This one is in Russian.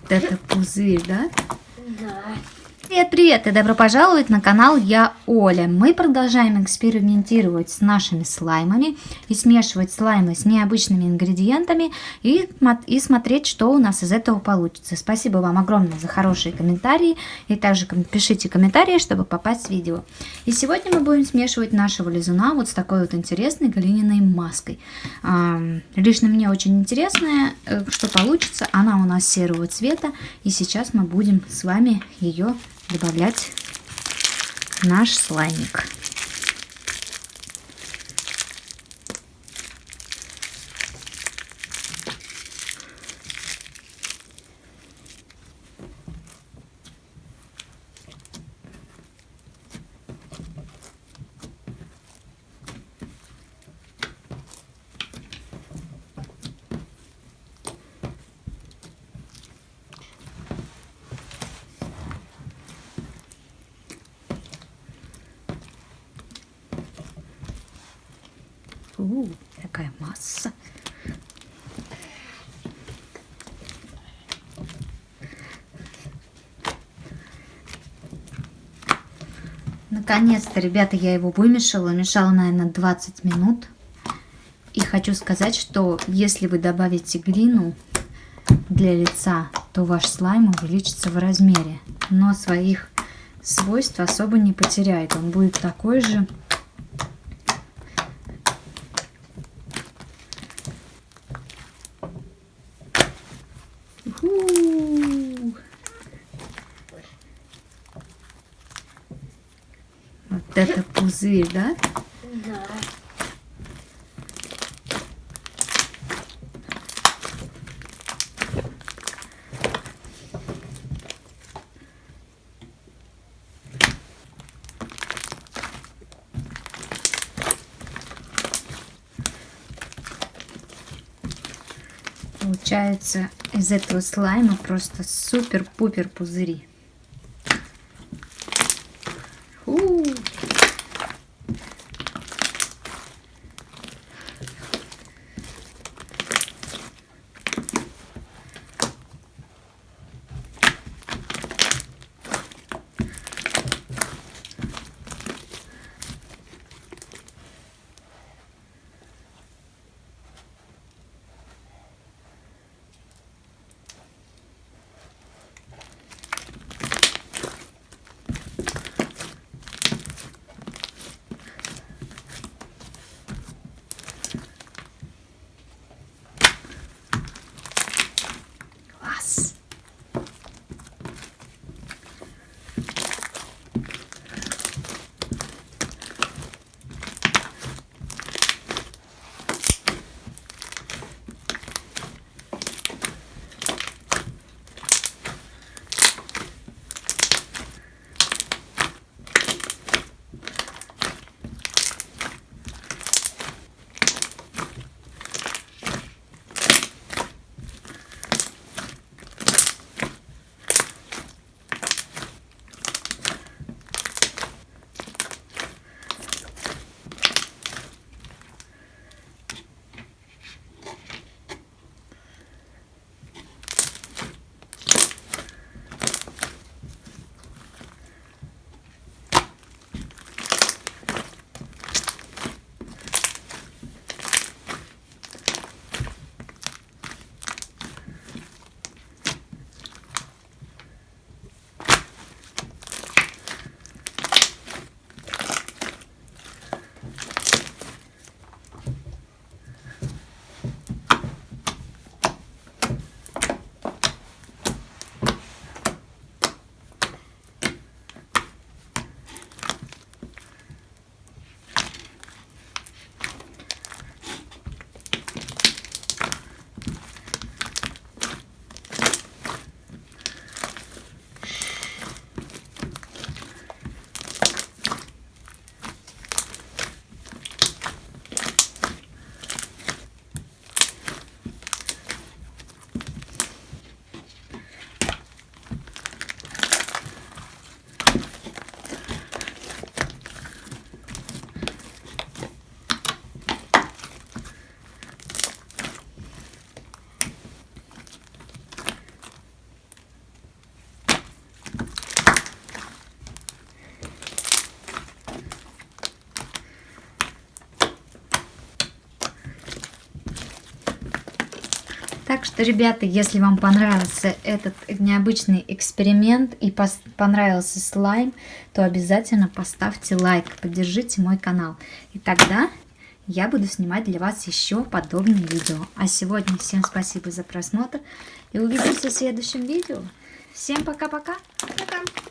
Вот это пузырь, да? Привет, привет и добро пожаловать на канал Я Оля. Мы продолжаем экспериментировать с нашими слаймами и смешивать слаймы с необычными ингредиентами и, и смотреть, что у нас из этого получится. Спасибо вам огромное за хорошие комментарии и также пишите комментарии, чтобы попасть в видео. И сегодня мы будем смешивать нашего лизуна вот с такой вот интересной глиняной маской. Лично мне очень интересная, э, что получится. Она у нас серого цвета и сейчас мы будем с вами ее добавлять наш слаймик. У, какая масса. Наконец-то, ребята, я его вымешала. Мешала, наверное, 20 минут. И хочу сказать, что если вы добавите глину для лица, то ваш слайм увеличится в размере. Но своих свойств особо не потеряет. Он будет такой же Вот это пузырь, да? Да. Получается из этого слайма просто супер-пупер пузыри. Так что, ребята, если вам понравился этот необычный эксперимент и понравился слайм, то обязательно поставьте лайк, поддержите мой канал. И тогда я буду снимать для вас еще подобные видео. А сегодня всем спасибо за просмотр и увидимся в следующем видео. Всем пока-пока. Пока. -пока. пока.